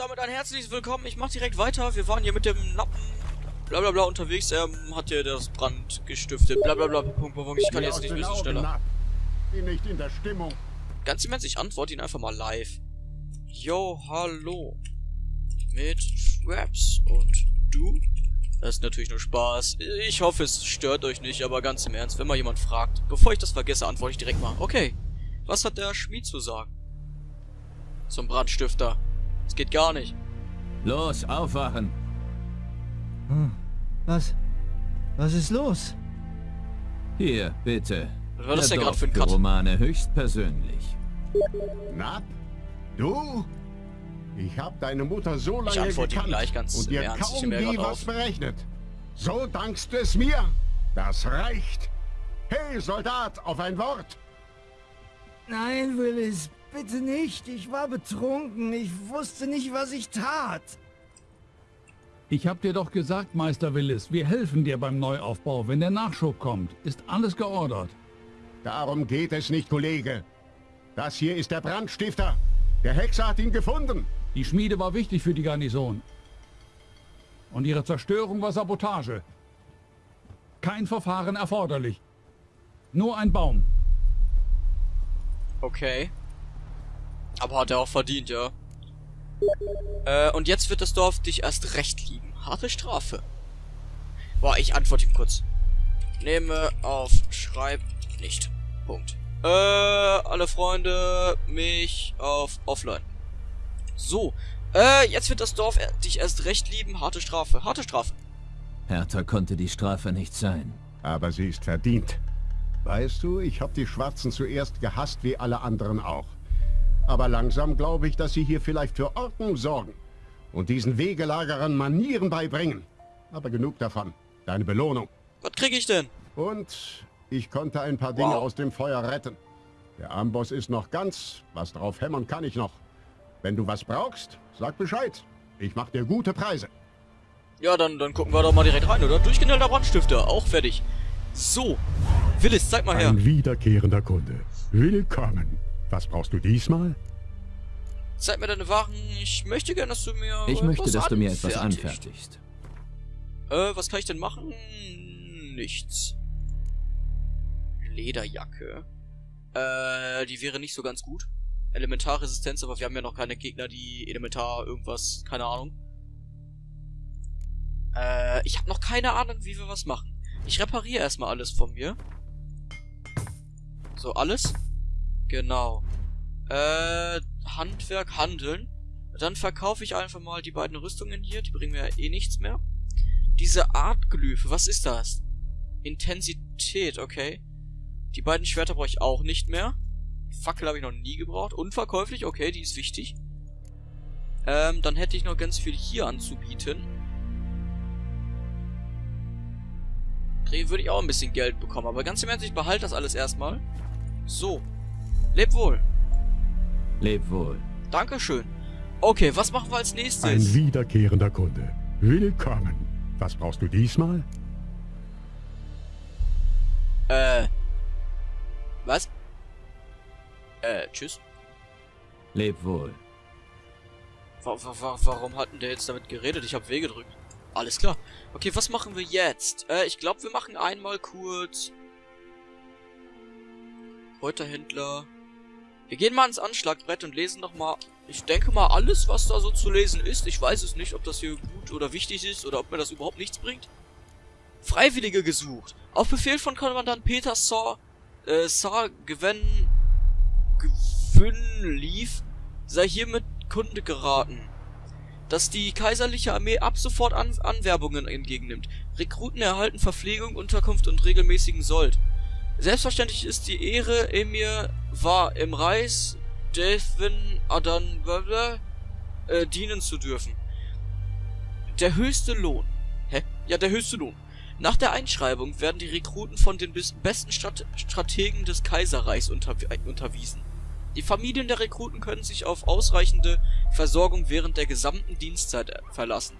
damit ein herzliches Willkommen. Ich mach direkt weiter. Wir waren hier mit dem Lappen blablabla bla, bla, unterwegs. Er ähm, hat hier das Brand gestiftet. Blablabla. Bla, Punkt, Punkt, Ich kann jetzt nicht so schneller. Bin nicht in der Stimmung. Ganz immens, ich antworte ihn einfach mal live. Yo, hallo. Mit Schraps. Und du? Das ist natürlich nur Spaß. Ich hoffe, es stört euch nicht, aber ganz im Ernst, wenn mal jemand fragt, bevor ich das vergesse, antworte ich direkt mal. Okay, was hat der Schmied zu sagen? Zum Brandstifter. Das geht gar nicht. Los, aufwachen. Hm. Was? Was ist los? Hier, bitte. Was war das der denn gerade für ein Cut? Romane höchstpersönlich. Na, du? Ich habe deine Mutter so lange gekannt gleich ganz und dir kaum je was auf. berechnet. So dankst du es mir. Das reicht. Hey, Soldat, auf ein Wort. Nein, Willis, bitte nicht. Ich war betrunken. Ich wusste nicht, was ich tat. Ich hab dir doch gesagt, Meister Willis, wir helfen dir beim Neuaufbau. Wenn der Nachschub kommt, ist alles geordert. Darum geht es nicht, Kollege. Das hier ist der Brandstifter. Der Hexer hat ihn gefunden. Die Schmiede war wichtig für die Garnison. Und ihre Zerstörung war Sabotage. Kein Verfahren erforderlich. Nur ein Baum. Okay. Aber hat er auch verdient, ja. Äh, und jetzt wird das Dorf dich erst recht lieben. Harte Strafe. Boah, ich antworte ihm kurz. Nehme auf, schreib nicht. Punkt. Äh, alle Freunde, mich auf Offline. So. Äh, jetzt wird das Dorf er- dich erst recht lieben. Harte Strafe. Harte Strafe. Härter konnte die Strafe nicht sein. Aber sie ist verdient. Weißt du, ich habe die Schwarzen zuerst gehasst wie alle anderen auch. Aber langsam glaube ich, dass sie hier vielleicht für Ordnung sorgen und diesen Wegelagerern Manieren beibringen. Aber genug davon. Deine Belohnung. Was krieg ich denn? Und ich konnte ein paar Dinge Wow. aus dem Feuer retten. Der Amboss ist noch ganz. Was drauf hämmern kann ich noch. Wenn du was brauchst, sag Bescheid. Ich mach dir gute Preise. Ja, dann, dann gucken wir doch mal direkt rein, oder? Durchgeknallter Brandstifter. Auch fertig. So. Willis, zeig mal her. Ein wiederkehrender Kunde. Willkommen. Was brauchst du diesmal? Zeig mir deine Waren. Ich möchte gerne, dass du mir. Ich möchte, was dass du mir etwas anfertigst. anfertigst. Äh, was kann ich denn machen? Nichts. Lederjacke. Äh, die wäre nicht so ganz gut. Elementarresistenz, aber wir haben ja noch keine Gegner, die Elementar irgendwas, keine Ahnung. Äh, ich habe noch keine Ahnung, wie wir was machen. Ich repariere erstmal alles von mir. So, alles? Genau. Äh, Handwerk, Handeln. Dann verkaufe ich einfach mal die beiden Rüstungen hier. Die bringen mir ja eh nichts mehr. Diese Artglyphe, was ist das? Intensität, okay. Die beiden Schwerter brauche ich auch nicht mehr. Fackel habe ich noch nie gebraucht. Unverkäuflich, okay, die ist wichtig. Ähm, dann hätte ich noch ganz viel hier anzubieten. Kriege würde ich auch ein bisschen Geld bekommen, aber ganz im Ernst, ich behalte das alles erstmal. So. Leb wohl. Leb wohl. Dankeschön. Okay, was machen wir als nächstes? Ein wiederkehrender Kunde. Willkommen. Was brauchst du diesmal? Äh. Was? Äh, tschüss. Leb wohl. Wa wa wa warum hat denn der jetzt damit geredet? Ich habe W gedrückt. Alles klar. Okay, was machen wir jetzt? Äh, ich glaube, wir machen einmal kurz... Kräuterhändler. Wir gehen mal ins Anschlagbrett und lesen noch mal... Ich denke mal, alles, was da so zu lesen ist. Ich weiß es nicht, ob das hier gut oder wichtig ist oder ob mir das überhaupt nichts bringt. Freiwillige gesucht. Auf Befehl von Kommandant Peter Saw... Äh, Saar Gewen... Gewinn lief, sei hiermit Kunde geraten dass die kaiserliche Armee ab sofort An Anwerbungen entgegennimmt. Rekruten erhalten Verpflegung, Unterkunft und regelmäßigen Sold. Selbstverständlich ist die Ehre Emir war im Reis Devin Adan äh, dienen zu dürfen. Der höchste Lohn. Hä? Ja, der höchste Lohn. Nach der Einschreibung werden die Rekruten von den besten Strat Strategen des Kaiserreichs unterw unterwiesen. Die Familien der Rekruten können sich auf ausreichende Versorgung während der gesamten Dienstzeit äh, verlassen.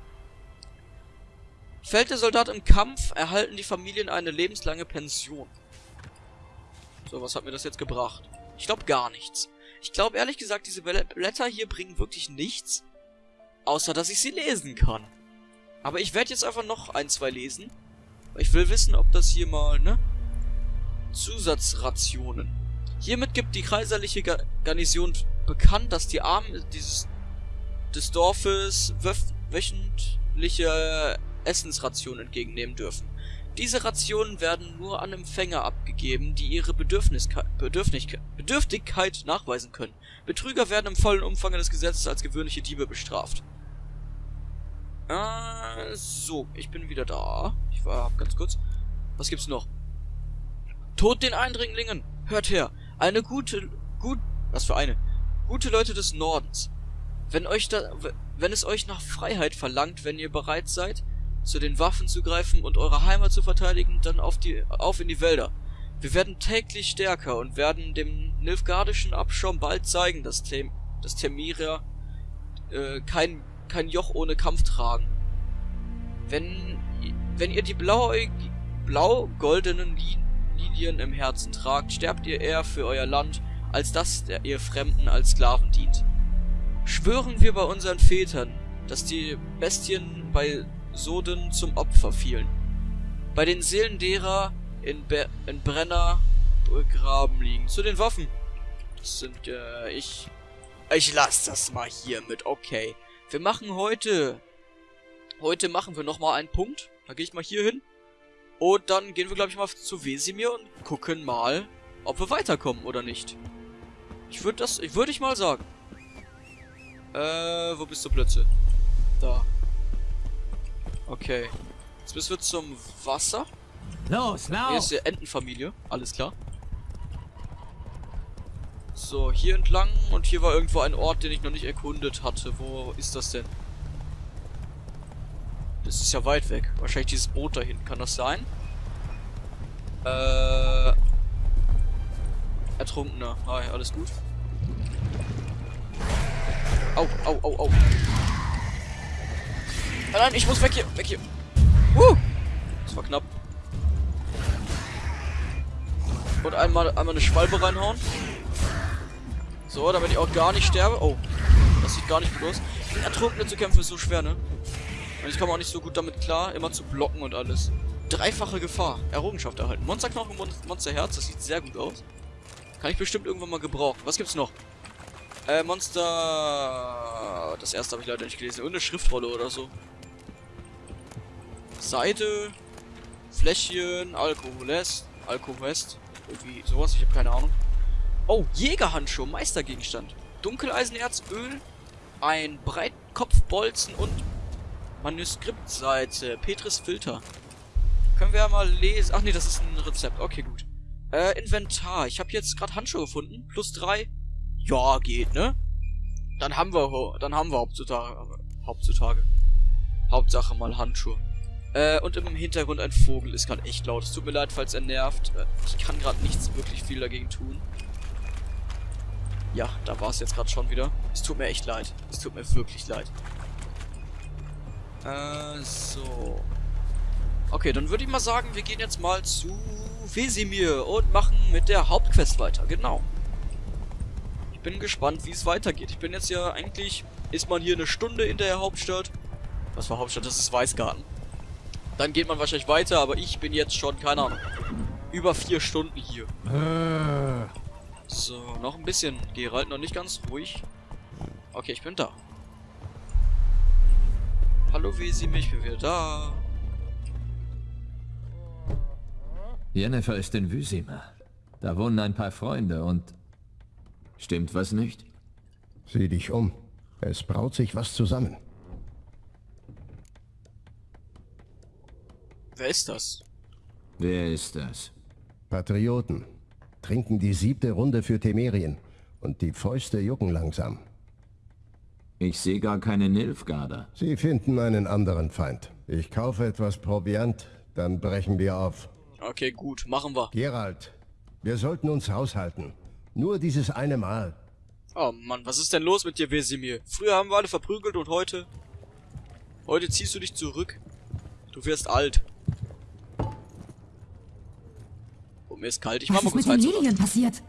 Fällt der Soldat im Kampf, erhalten die Familien eine lebenslange Pension. So, was hat mir das jetzt gebracht? Ich glaube gar nichts. Ich glaube ehrlich gesagt, diese Bl- Blätter hier bringen wirklich nichts. Außer, dass ich sie lesen kann. Aber ich werde jetzt einfach noch ein, zwei lesen. Ich will wissen, ob das hier mal, ne? Zusatzrationen. Hiermit gibt die kaiserliche Ga Garnison bekannt, dass die Armen dieses des Dorfes wöchentliche Essensrationen entgegennehmen dürfen. Diese Rationen werden nur an Empfänger abgegeben, die ihre Bedürfniskeit, Bedürftigkeit nachweisen können. Betrüger werden im vollen Umfang des Gesetzes als gewöhnliche Diebe bestraft. Äh, so, ich bin wieder da. Ich war ganz kurz. Was gibt's noch? Tod den Eindringlingen! Hört her! Eine gute, gut, was für eine? Gute Leute des Nordens. Wenn euch da, wenn es euch nach Freiheit verlangt, wenn ihr bereit seid, zu den Waffen zu greifen und eure Heimat zu verteidigen, dann auf die, auf in die Wälder. Wir werden täglich stärker und werden dem nilfgardischen Abschaum bald zeigen, dass, Tem dass Temira äh, kein, kein Joch ohne Kampf tragen. Wenn, wenn ihr die blau-goldenen Lilien im Herzen tragt, sterbt ihr eher für euer Land, als dass der ihr Fremden als Sklaven dient. Schwören wir bei unseren Vätern, dass die Bestien bei Soden zum Opfer fielen. Bei den Seelen derer in, Be in Brenner begraben liegen. Zu den Waffen. Das sind, äh, ich... Ich lass das mal hier mit, okay. Wir machen heute... Heute machen wir nochmal einen Punkt. Da gehe ich mal hier hin. Und dann gehen wir, glaube ich, mal zu Wesimir und gucken mal, ob wir weiterkommen oder nicht. Ich würde das... Ich würde ich mal sagen. Äh, wo bist du Plötze? Da. Okay. Jetzt müssen wir zum Wasser. Los, lauf! Hier ist die Entenfamilie. Alles klar. So, hier entlang. Und hier war irgendwo ein Ort, den ich noch nicht erkundet hatte. Wo ist das denn? Das ist ja weit weg. Wahrscheinlich dieses Boot da hinten. Kann das sein? Äh... Ertrunkener. Hi, alles gut? Au, au, au, au. Nein, ich muss weg hier. Weg hier. Uh! Das war knapp. Und einmal, einmal eine Schwalbe reinhauen. So, damit ich auch gar nicht sterbe. Oh, das sieht gar nicht gut aus. Gegen Ertrunkene zu kämpfen ist so schwer, ne? Und ich komme auch nicht so gut damit klar, immer zu blocken und alles. Dreifache Gefahr. Errungenschaft erhalten. Monsterknochen, Mon Monsterherz, das sieht sehr gut aus. Kann ich bestimmt irgendwann mal gebrauchen. Was gibt's noch? Äh, Monster... Das erste habe ich leider nicht gelesen. Irgendeine Schriftrolle oder so. Seite, Fläschchen, Alkoholest, Alkoholest, irgendwie sowas, ich habe keine Ahnung. Oh, Jägerhandschuh, Meistergegenstand. Dunkeleisenerz, Öl, ein Breitkopfbolzen und Manuskriptseite, Petris Filter. Können wir ja mal lesen. Ach nee, das ist ein Rezept. Okay, gut. Äh, Inventar. Ich habe jetzt gerade Handschuhe gefunden. Plus drei. Ja, geht, ne? Dann haben wir, dann haben wir heutzutage, heutzutage. Hauptsache mal Handschuhe. Äh, und im Hintergrund ein Vogel ist gerade echt laut. Es tut mir leid, falls er nervt. Äh, ich kann gerade nichts wirklich viel dagegen tun. Ja, da war es jetzt gerade schon wieder. Es tut mir echt leid. Es tut mir wirklich leid. Äh, so. Okay, dann würde ich mal sagen, wir gehen jetzt mal zu Wesimir und machen mit der Hauptquest weiter. Genau. Ich bin gespannt, wie es weitergeht. Ich bin jetzt ja eigentlich... Ist man hier eine Stunde in der Hauptstadt? Was war Hauptstadt? Das ist Weißgarten. Dann geht man wahrscheinlich weiter, aber ich bin jetzt schon, keine Ahnung, über vier Stunden hier. Äh. So, noch ein bisschen. Gerald noch nicht ganz ruhig. Okay, ich bin da. Hallo Wesim, ich bin wieder da. Jennifer ist in Wüsima. Da wohnen ein paar Freunde und... Stimmt was nicht? Sieh dich um. Es braut sich was zusammen. Wer ist das? Wer ist das? Patrioten. Trinken die siebte Runde für Temerien. Und die Fäuste jucken langsam. Ich sehe gar keine Nilfgaarder. Sie finden einen anderen Feind. Ich kaufe etwas Proviant, dann brechen wir auf. Okay, gut, machen wir. Gerald, wir sollten uns haushalten. Nur dieses eine Mal. Oh Mann, was ist denn los mit dir, Wesimir? Früher haben wir alle verprügelt und heute... Heute ziehst du dich zurück. Du wirst alt. mir ist kalt. Ich mach mal kurz Was ist mit den passiert?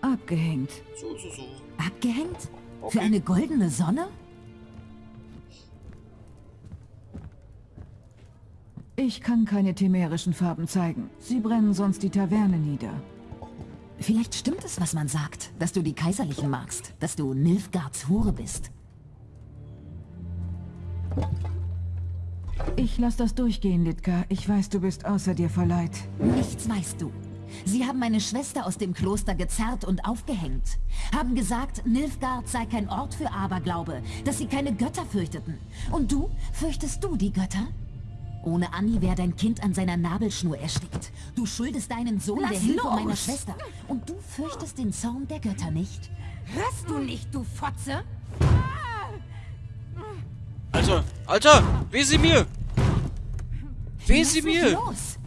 Abgehängt. So, so, so. Abgehängt? Okay. Für eine goldene Sonne? Ich kann keine temerischen Farben zeigen. Sie brennen sonst die Taverne nieder. Vielleicht stimmt es, was man sagt, dass du die Kaiserlichen magst, dass du Nilfgaards Hure bist. Ich lass das durchgehen, Litka. Ich weiß, du bist außer dir vor Leid. Nichts weißt du. Sie haben meine Schwester aus dem Kloster gezerrt und aufgehängt. Haben gesagt, Nilfgaard sei kein Ort für Aberglaube, dass sie keine Götter fürchteten. Und du? Fürchtest du die Götter? Ohne Anni wäre dein Kind an seiner Nabelschnur erstickt. Du schuldest deinen Sohn Lass der Hilfe los! meiner Schwester. Und du fürchtest den Zorn der Götter nicht? Hörst du nicht, du Fotze? Alter, Alter, Wesemir! Was Wesemir!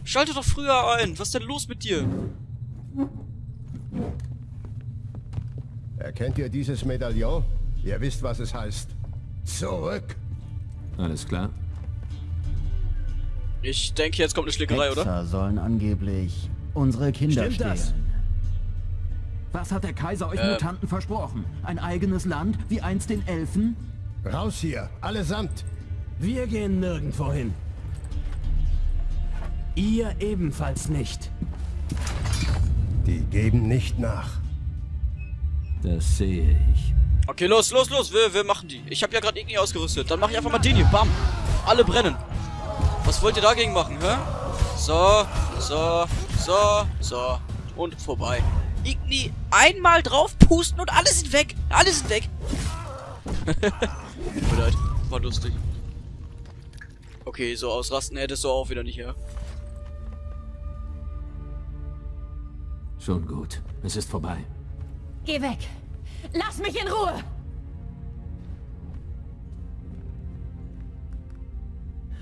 Schalte doch früher ein. Was ist denn los mit dir? Erkennt ihr dieses Medaillon? Ihr wisst, was es heißt. Zurück! Alles klar? Ich denke, jetzt kommt eine Schlägerei, oder? Hexer sollen angeblich unsere Kinder Stimmt stehlen. das? Was hat der Kaiser euch Äh. Mutanten versprochen? Ein eigenes Land, wie einst den Elfen? Raus hier, allesamt! Wir gehen nirgendwo hin. Ihr ebenfalls nicht. Die geben nicht nach. Das sehe ich. Okay, los, los, los. Wir, wir machen die. Ich habe ja gerade irgendwie ausgerüstet. Dann mache ich einfach mal den hier. Bam. Alle brennen. Was wollt ihr dagegen machen, hä? So, so, so, so. Und vorbei. Igni einmal drauf pusten und alle sind weg. Alle sind weg. Tut mir leid. War lustig. Okay, so ausrasten hättest du auch wieder nicht, ja? Schon gut. Es ist vorbei. Geh weg. Lass mich in Ruhe.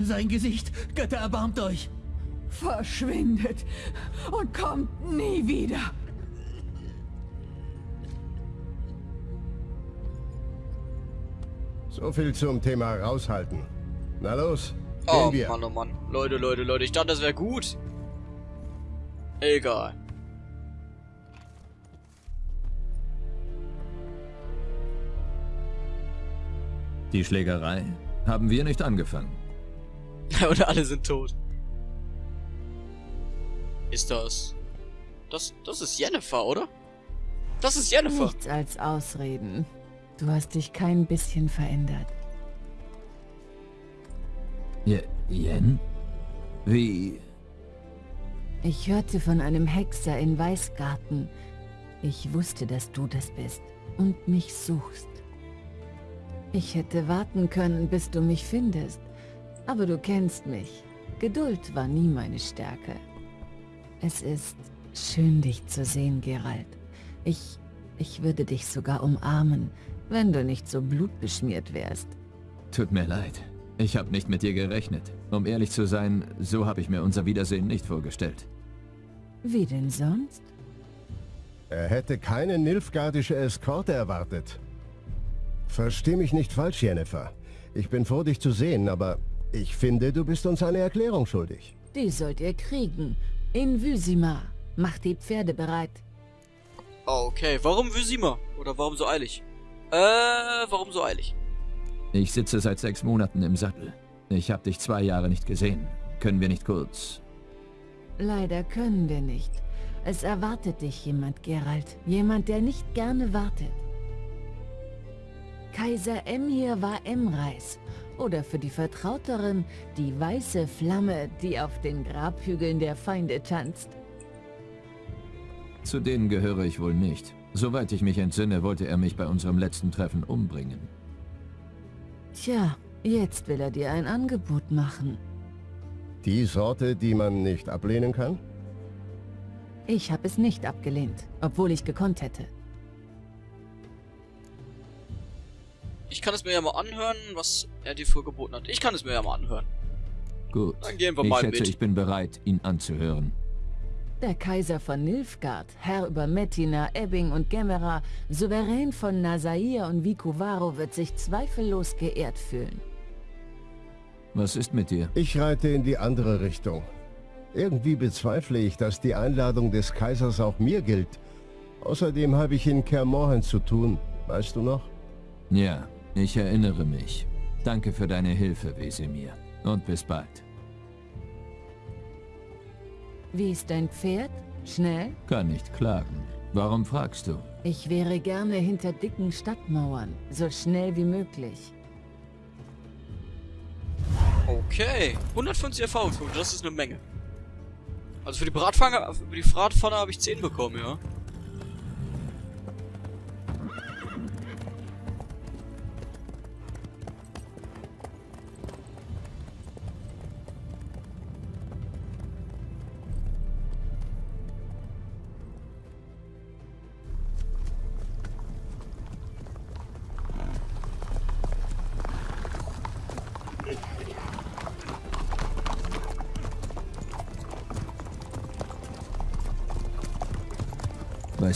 Sein Gesicht, Götter erbarmt euch. Verschwindet und kommt nie wieder. So viel zum Thema raushalten. Na los, gehen Oh wir. Mann, oh Mann. Leute, Leute, Leute. Ich dachte, das wäre gut. Egal. Die Schlägerei haben wir nicht angefangen. Und alle sind tot. Ist das... Das, das ist Jennifer, oder? Das ist Jennifer. Nichts als Ausreden. Du hast dich kein bisschen verändert. Je Jen? Wie? Ich hörte von einem Hexer in Weißgarten. Ich wusste, dass du das bist und mich suchst. Ich hätte warten können, bis du mich findest. Aber du kennst mich. Geduld war nie meine Stärke. Es ist schön, dich zu sehen, Geralt. Ich, ich würde dich sogar umarmen, wenn du nicht so blutbeschmiert wärst. Tut mir leid. Ich habe nicht mit dir gerechnet. Um ehrlich zu sein, so habe ich mir unser Wiedersehen nicht vorgestellt. Wie denn sonst? Er hätte keine nilfgaardische Eskorte erwartet. Versteh mich nicht falsch, Jennifer. Ich bin froh, dich zu sehen, aber ich finde, du bist uns eine Erklärung schuldig. Die sollt ihr kriegen. In Wysima. Macht die Pferde bereit. Okay, warum Wysima? Oder warum so eilig? Äh, warum so eilig? Ich sitze seit sechs Monaten im Sattel. Ich habe dich zwei Jahre nicht gesehen. Können wir nicht kurz? Leider können wir nicht. Es erwartet dich jemand, Geralt. Jemand, der nicht gerne wartet. Kaiser Emir war Emreis. Oder für die Vertrauteren die weiße Flamme, die auf den Grabhügeln der Feinde tanzt. Zu denen gehöre ich wohl nicht. Soweit ich mich entsinne, wollte er mich bei unserem letzten Treffen umbringen. Tja, jetzt will er dir ein Angebot machen. Die Sorte, die man nicht ablehnen kann? Ich habe es nicht abgelehnt, obwohl ich gekonnt hätte. Ich kann es mir ja mal anhören, was er dir vorgeboten hat. Ich kann es mir ja mal anhören. Gut. Dann gehen wir ich mal schätze, mit. ich bin bereit, ihn anzuhören. Der Kaiser von Nilfgaard, Herr über Mettina, Ebbing und Gemera, Souverän von Nasair und Vicuvaro wird sich zweifellos geehrt fühlen. Was ist mit dir? Ich reite in die andere Richtung. Irgendwie bezweifle ich, dass die Einladung des Kaisers auch mir gilt. Außerdem habe ich in Kermorhen zu tun. Weißt du noch? Ja, ich erinnere mich. Danke für deine Hilfe, Wesemir. Und bis bald. Wie ist dein Pferd? Schnell? Kann nicht klagen. Warum fragst du? Ich wäre gerne hinter dicken Stadtmauern, so schnell wie möglich. Okay. 150 Erfahrungspunkte, das ist eine Menge. Also für die Bratpfanne, für die Bratpfanne habe ich 10 bekommen, ja.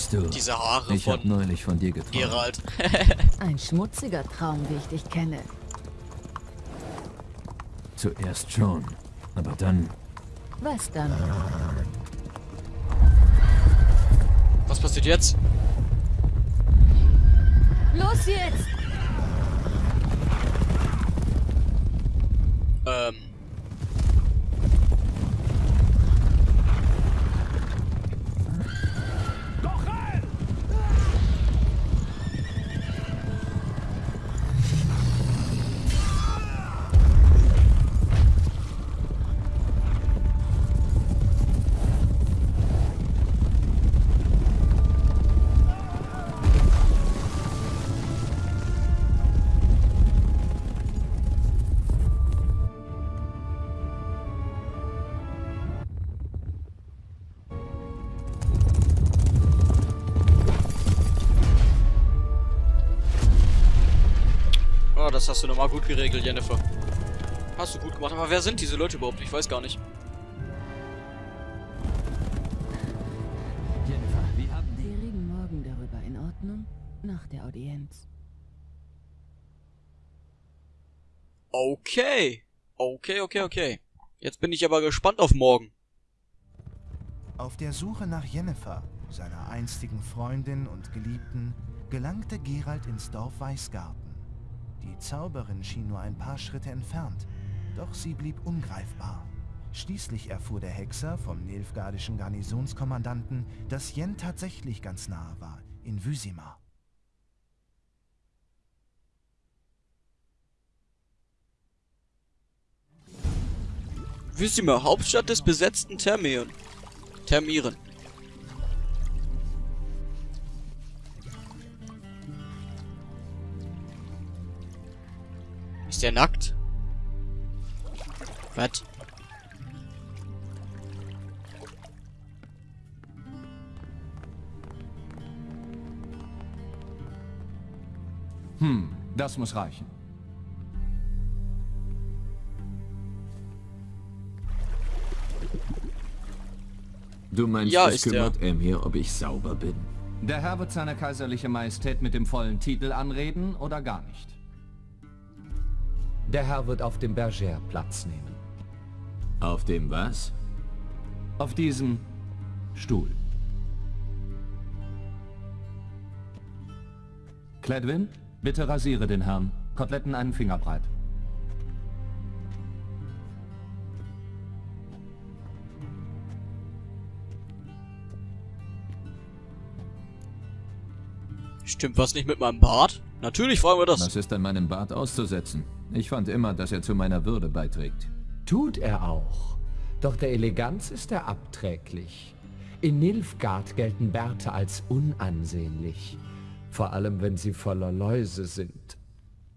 Weißt du, Diese Haare ich von habe neulich von dir geträumt. Gerald. Ein schmutziger Traum, wie ich dich kenne. Zuerst schon, aber dann... Was dann? Was passiert jetzt? Los jetzt! Ähm. Das hast du nochmal gut geregelt, Jennifer. Hast du gut gemacht. Aber wer sind diese Leute überhaupt? Ich weiß gar nicht. Jennifer, wie haben Wir reden morgen darüber, in Ordnung? Nach der Audienz. Okay. Okay, okay, okay. Jetzt bin ich aber gespannt auf morgen. Auf der Suche nach Jennifer, seiner einstigen Freundin und Geliebten, gelangte Gerald ins Dorf Weißgarten. Die Zauberin schien nur ein paar Schritte entfernt, doch sie blieb ungreifbar. Schließlich erfuhr der Hexer vom nilfgaardischen Garnisonskommandanten, dass Jen tatsächlich ganz nahe war, in Wysima. Wüstime, Hauptstadt des besetzten Thermion. Thermieren. Der nackt? Was? Hm, das muss reichen. Du meinst, Ja, es kümmert Emir, ob ich sauber bin? Der Herr wird seine kaiserliche Majestät mit dem vollen Titel anreden oder gar nicht? Der Herr wird auf dem Berger Platz nehmen. Auf dem was? Auf diesem Stuhl. Cledwin, bitte rasiere den Herrn. Koteletten einen Finger Stimmt was nicht mit meinem Bart? Natürlich fragen wir das. Was ist an meinem Bart auszusetzen? Ich fand immer, dass er zu meiner Würde beiträgt. Tut er auch. Doch der Eleganz ist er abträglich. In Nilfgaard gelten Bärte als unansehnlich. Vor allem, wenn sie voller Läuse sind.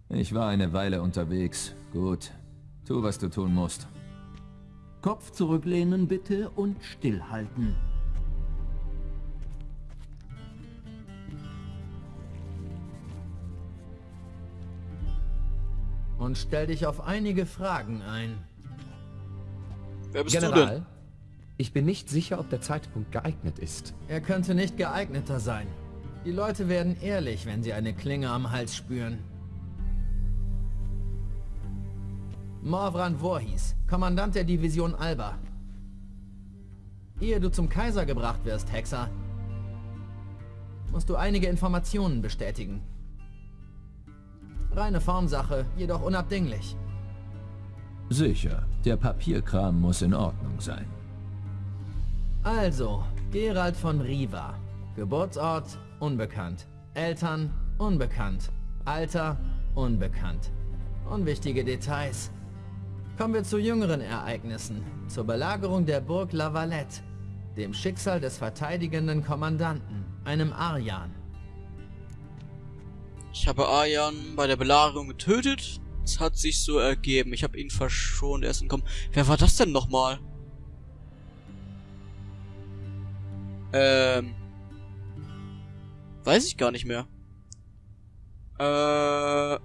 Ich war eine Weile unterwegs. Gut. Tu, was du tun musst. Kopf zurücklehnen bitte und stillhalten. Und stell dich auf einige Fragen ein. Wer bist du General, denn? ich bin nicht sicher, ob der Zeitpunkt geeignet ist. Er könnte nicht geeigneter sein. Die Leute werden ehrlich, wenn sie eine Klinge am Hals spüren. Morvran Voorhies, Kommandant der Division Alba. Ehe du zum Kaiser gebracht wirst, Hexer, musst du einige Informationen bestätigen. Reine Formsache, jedoch unabdinglich. Sicher, der Papierkram muss in Ordnung sein. Also, Gerald von Riva. Geburtsort unbekannt. Eltern unbekannt. Alter unbekannt. Unwichtige Details. Kommen wir zu jüngeren Ereignissen. Zur Belagerung der Burg La Valette. Dem Schicksal des verteidigenden Kommandanten, einem Arjan. Ich habe Arjan bei der Belagerung getötet. Es hat sich so ergeben. Ich habe ihn verschont. Er ist entkommen. Wer war das denn nochmal? Ähm. Weiß ich gar nicht mehr. Äh.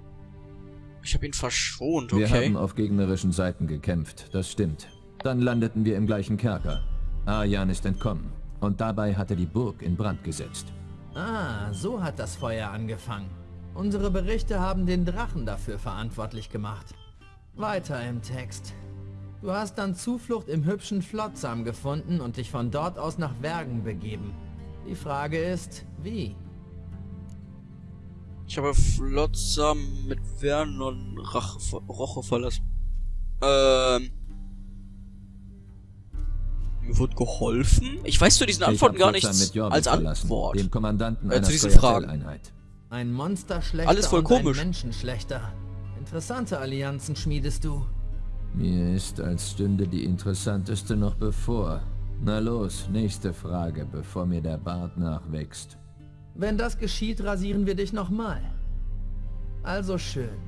Ich habe ihn verschont, okay. Wir haben auf gegnerischen Seiten gekämpft, das stimmt. Dann landeten wir im gleichen Kerker. Arjan ist entkommen. Und dabei hat er die Burg in Brand gesetzt. Ah, so hat das Feuer angefangen. Unsere Berichte haben den Drachen dafür verantwortlich gemacht. Weiter im Text. Du hast dann Zuflucht im hübschen Flotsam gefunden und dich von dort aus nach Wergen begeben. Die Frage ist, wie? Ich habe Flotsam mit Vernon Rache, Roche verlassen. Ähm. Mir wurde geholfen? Ich weiß zu diesen Antworten gar nichts als Antwort. Dem Kommandanten äh, zu diesen Fragen. Ein Monsterschlechter Alles voll und komisch. ein Menschenschlechter. Interessante Allianzen schmiedest du. Mir ist, als stünde die interessanteste noch bevor. Na los, nächste Frage, bevor mir der Bart nachwächst. Wenn das geschieht, rasieren wir dich nochmal. Also schön.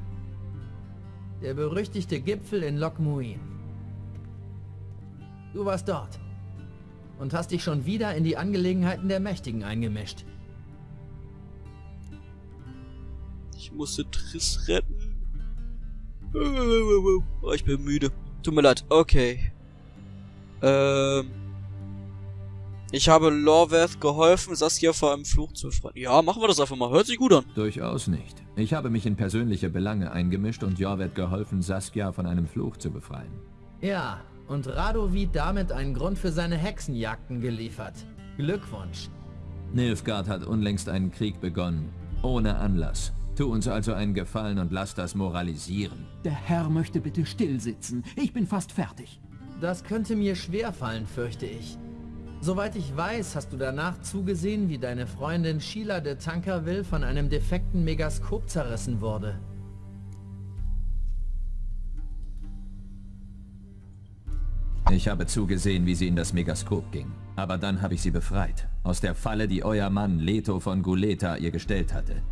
Der berüchtigte Gipfel in Lokmuin. Du warst dort. Und hast dich schon wieder in die Angelegenheiten der Mächtigen eingemischt. Musste Triss retten. Oh, ich bin müde. Tut mir leid. Okay. Ähm. Ich habe Lorveth geholfen, Saskia vor einem Fluch zu befreien. Ja, machen wir das einfach mal. Hört sich gut an. Durchaus nicht. Ich habe mich in persönliche Belange eingemischt und Jorvet geholfen, Saskia von einem Fluch zu befreien. Ja, und Radovid damit einen Grund für seine Hexenjagden geliefert. Glückwunsch. Nilfgaard hat unlängst einen Krieg begonnen. Ohne Anlass. Tu uns also einen Gefallen und lass das moralisieren. Der Herr möchte bitte still sitzen. Ich bin fast fertig. Das könnte mir schwerfallen, fürchte ich. Soweit ich weiß, hast du danach zugesehen, wie deine Freundin Sheila de Tankerville von einem defekten Megaskop zerrissen wurde. Ich habe zugesehen, wie sie in das Megaskop ging. Aber dann habe ich sie befreit. Aus der Falle, die euer Mann Leto von Guleta ihr gestellt hatte.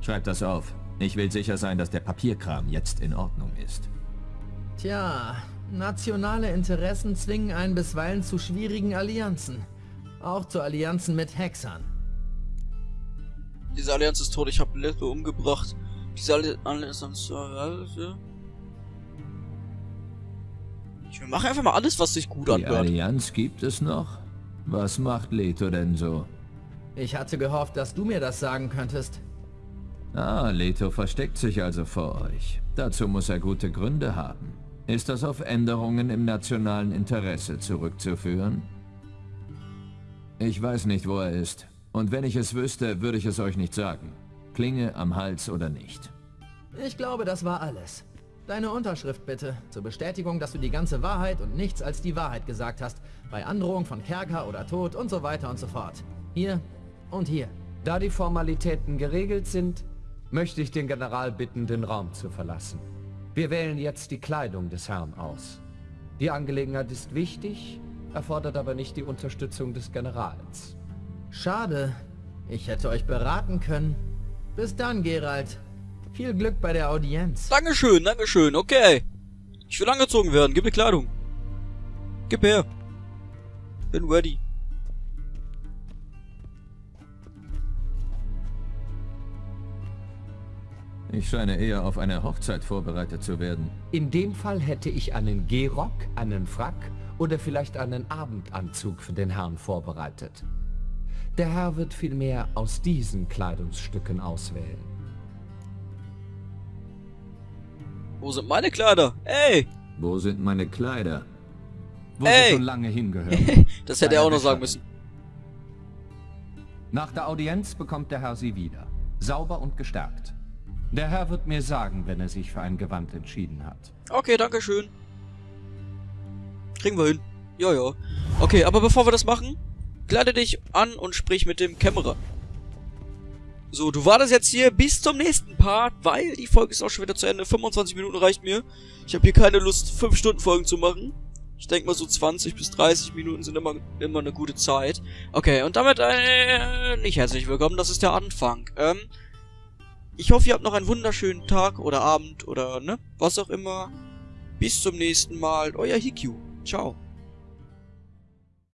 Schreibt das auf. Ich will sicher sein, dass der Papierkram jetzt in Ordnung ist. Tja, nationale Interessen zwingen einen bisweilen zu schwierigen Allianzen. Auch zu Allianzen mit Hexern. Diese Allianz ist tot. Ich habe Leto umgebracht. Diese Allianz ist... Ich mache einfach mal alles, was sich gut Die anhört. Allianz gibt es noch? Was macht Leto denn so? Ich hatte gehofft, dass du mir das sagen könntest. Ah, Leto versteckt sich also vor euch. Dazu muss er gute Gründe haben. Ist das auf Änderungen im nationalen Interesse zurückzuführen? Ich weiß nicht, wo er ist. Und wenn ich es wüsste, würde ich es euch nicht sagen. Klinge am Hals oder nicht. Ich glaube, das war alles. Deine Unterschrift bitte, zur Bestätigung, dass du die ganze Wahrheit und nichts als die Wahrheit gesagt hast, bei Androhung von Kerker oder Tod und so weiter und so fort. Hier und hier. Da die Formalitäten geregelt sind, möchte ich den General bitten, den Raum zu verlassen. Wir wählen jetzt die Kleidung des Herrn aus. Die Angelegenheit ist wichtig, erfordert aber nicht die Unterstützung des Generals. Schade. Ich hätte euch beraten können. Bis dann, Gerald. Viel Glück bei der Audienz. Dankeschön, Dankeschön, okay. Ich will angezogen werden, gib mir Kleidung. Gib her. Bin ready. Ich scheine eher auf eine Hochzeit vorbereitet zu werden. In dem Fall hätte ich einen Gehrock, einen Frack oder vielleicht einen Abendanzug für den Herrn vorbereitet. Der Herr wird vielmehr aus diesen Kleidungsstücken auswählen. Wo sind meine Kleider? Ey! Wo sind meine Kleider? Wo Ey! sie schon lange hingehören. Das hätte er auch noch sagen müssen. Nach der Audienz bekommt der Herr sie wieder. Sauber und gestärkt. Der Herr wird mir sagen, wenn er sich für ein Gewand entschieden hat. Okay, danke schön. Kriegen wir hin. Ja, ja. Okay, aber bevor wir das machen, kleide dich an und sprich mit dem Kämmerer. So, du wartest jetzt hier bis zum nächsten Part, weil die Folge ist auch schon wieder zu Ende. 25 Minuten reicht mir. Ich habe hier keine Lust, 5 Stunden Folgen zu machen. Ich denke mal so 20 bis 30 Minuten sind immer, immer eine gute Zeit. Okay, und damit äh, nicht herzlich willkommen, das ist der Anfang. Ähm, ich hoffe, ihr habt noch einen wunderschönen Tag oder Abend oder ne, was auch immer. Bis zum nächsten Mal, euer Hikyu. Ciao.